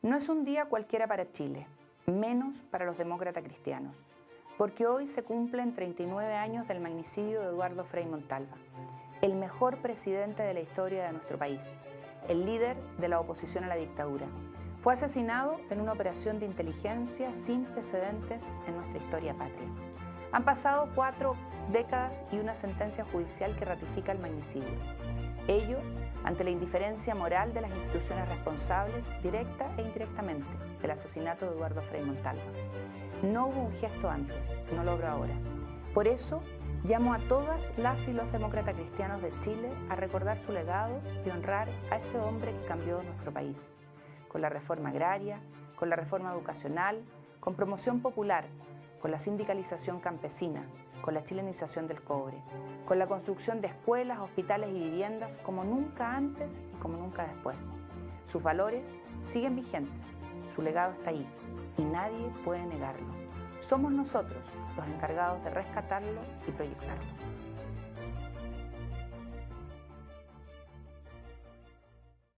No es un día cualquiera para Chile, menos para los demócratas cristianos, porque hoy se cumplen 39 años del magnicidio de Eduardo Frei Montalva, el mejor presidente de la historia de nuestro país, el líder de la oposición a la dictadura. Fue asesinado en una operación de inteligencia sin precedentes en nuestra historia patria. Han pasado cuatro décadas y una sentencia judicial que ratifica el magnicidio. Ello ante la indiferencia moral de las instituciones responsables, directa e indirectamente, del asesinato de Eduardo Frei Montalva. No hubo un gesto antes, no lo ahora. Por eso, llamo a todas las y los demócratas cristianos de Chile a recordar su legado y honrar a ese hombre que cambió nuestro país, con la reforma agraria, con la reforma educacional, con promoción popular, con la sindicalización campesina, con la chilenización del cobre, con la construcción de escuelas, hospitales y viviendas como nunca antes y como nunca después. Sus valores siguen vigentes, su legado está ahí y nadie puede negarlo. Somos nosotros los encargados de rescatarlo y proyectarlo.